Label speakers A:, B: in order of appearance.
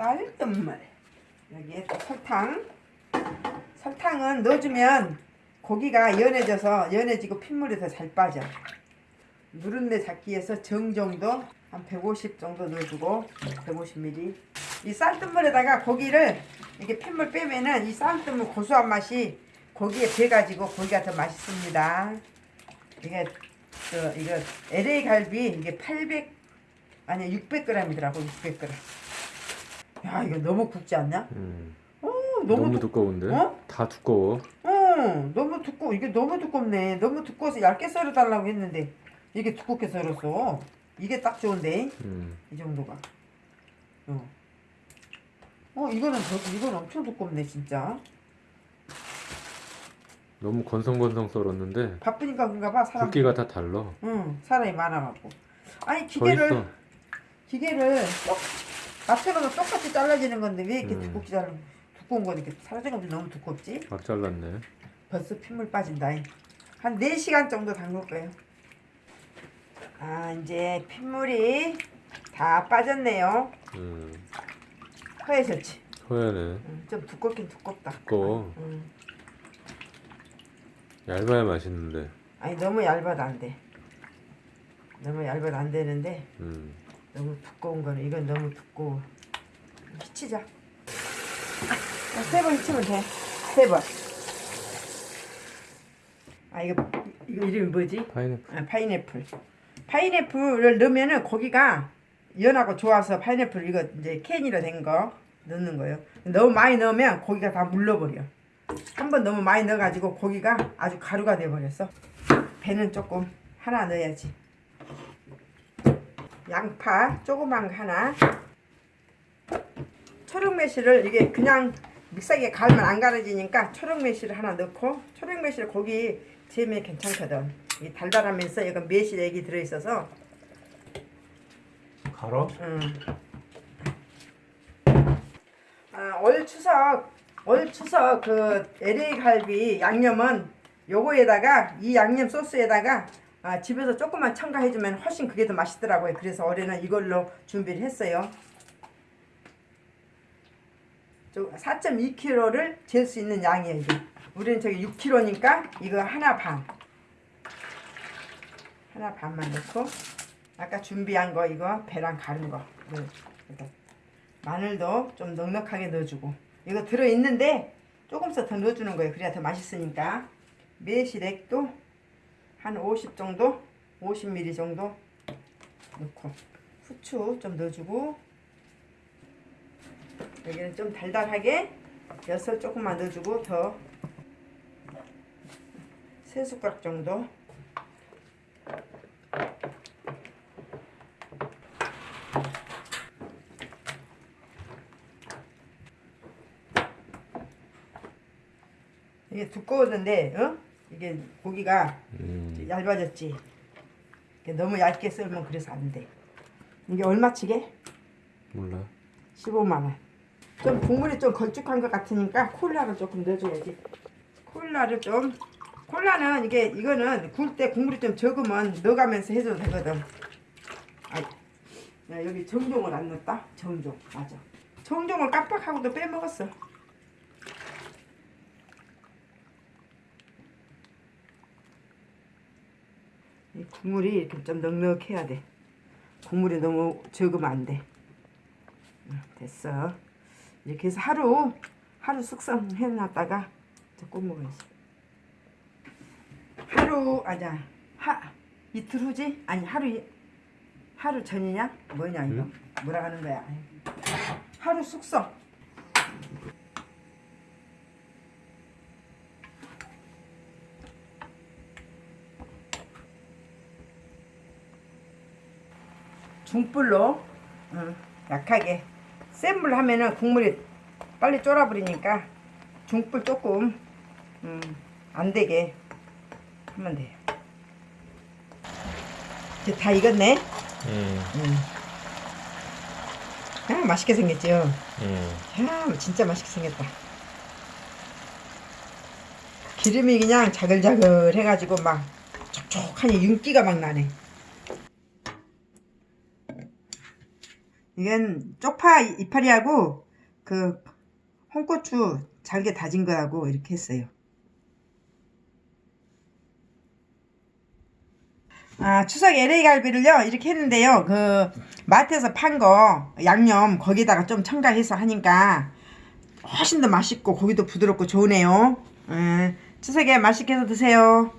A: 쌀뜨물 여기에 또 설탕. 설탕은 넣어주면 고기가 연해져서 연해지고 핏물이 더 잘 빠져. 누른내 잡기 위해서 정정도 한 150 정도 넣어주고 150ml 이 쌀뜨물에다가 고기를 이렇게 핏물 빼면은 이 쌀뜨물 고소한 맛이 고기에 배가지고 고기가 더 맛있습니다. 이게 저 이거 LA 갈비 이게 800 아니 600g이더라고 600g 야 이거 너무 굵지 않냐?
B: 음.
A: 어
B: 너무,
A: 너무, 두,
B: 두꺼운데?
A: 어?
B: 다 두꺼워.
A: 어 너무 두꺼워 이게 너무 두껍네 너무 두꺼워서 얇게 썰어 달라고 했는데 이게 두껍게 썰었어 이게 딱 좋은데
B: 음.
A: 이 정도가 어, 어 이거는 더 이건 엄청 두껍네 진짜
B: 너무 건성건성 썰었는데
A: 바쁘니까 그런가 봐 사람
B: 굵기가 다 달라.
A: 응 사람이 많아갖고 아니
B: 더
A: 기계를
B: 있어.
A: 기계를 똑 맞춰놓으면 똑같이 잘라지는 건데 왜 이렇게
B: 음.
A: 두껍게 자르 두꺼운 거 이렇게 사라진 거 너무 두껍지?
B: 막 잘랐네.
A: 벌써 핏물 빠진다. 한 4시간 정도 담글 거예요. 아, 이제 핏물이 다 빠졌네요.
B: 음.
A: 허해졌지?
B: 허연해.
A: 음, 좀 두껍긴 두껍다.
B: 두꺼워.
A: 음.
B: 얇아야 맛있는데.
A: 아니, 너무 얇아도 안 돼. 너무 얇아도 안 되는데,
B: 음.
A: 너무 두꺼운 거는, 이건 너무 두꺼워. 히치자. 아, 세번 히치면 돼. 세 번. 아, 이거, 이거 이름이 뭐지?
B: 파인애플.
A: 아, 파인애플. 파인애플을 넣으면은 고기가 연하고 좋아서 파인애플 이거 이제 캔으로 된 거 넣는 거예요. 너무 많이 넣으면 고기가 다 물러버려. 한 번 너무 많이 넣어가지고 고기가 아주 가루가 돼버렸어. 배는 조금 하나 넣어야지. 양파 조그만 거 하나. 초록 매실을 이게 그냥 믹서기에 갈면 안 갈아지니까 초록 매실을 하나 넣고 초록 매실 고기 재미에 괜찮거든. 이 달달하면서 이건 매실 액이 들어있어서
B: 갈아?
A: 음. 아, 올 추석 올 추석 그 LA 갈비 양념은 요거에다가 이 양념 소스에다가 아, 집에서 조금만 첨가해주면 훨씬 그게 더 맛있더라고요. 그래서 올해는 이걸로 준비를 했어요. 4.2kg를 잴 수 있는 양이에요. 이게. 우리는 저기 6kg니까 이거 하나 반. 하나 반만 넣고 아까 준비한 거 이거 배랑 가른 거. 이렇게. 마늘도 좀 넉넉하게 넣어주고 이거 들어있는데 조금씩 더 넣어주는 거예요. 그래야 더 맛있으니까 매실액도 한 50 정도 50ml 정도 넣고 후추 좀 넣어주고 여기는 좀 달달하게 엿을 조금만 넣어주고 더 세 숟가락 정도 이게 두꺼웠는데 어? 이게 고기가
B: 음.
A: 얇아졌지? 너무 얇게 썰면 그래서 안돼. 이게 얼마치게?
B: 몰라.
A: 15만원. 좀 국물이 좀 걸쭉한 것 같으니까 콜라를 조금 넣어줘야지. 콜라를 좀 콜라는 이게 이거는 구울 때 국물이 좀 적으면 넣어가면서 해줘도 되거든. 아, 야, 여기 정종을 안 넣었다? 정종. 맞아. 정종을 깜빡하고도 빼먹었어 이 국물이 이렇게 좀 넉넉해야 돼 국물이 너무 적으면 안 돼 됐어. 이렇게 해서 하루 하루 숙성해 놨다가 꼭 먹어야지. 하루 아자 하 이틀 후지? 아니 하루 이- 하루 전이냐? 뭐냐 이거?
B: 응?
A: 뭐라 하는 거야? 하루 숙성. 중불로 응, 약하게 센 불 하면은 국물이 빨리 쫄아버리니까 중불 조금 음, 안 되게 하면 돼요. 이제 다 익었네.
B: 음.
A: 음. 아 맛있게 생겼죠.
B: 음.
A: 야 진짜 맛있게 생겼다. 기름이 그냥 자글자글 해가지고 막 촉촉하니 윤기가 막 나네. 이건 쪽파 이파리하고 그 홍고추 잘게 다진 거하고 이렇게 했어요. 아, 추석 LA 갈비를요, 이렇게 했는데요. 그, 마트에서 판 거, 양념, 거기다가 좀 첨가해서 하니까 훨씬 더 맛있고, 고기도 부드럽고 좋으네요. 음, 추석에 맛있게 해서 드세요.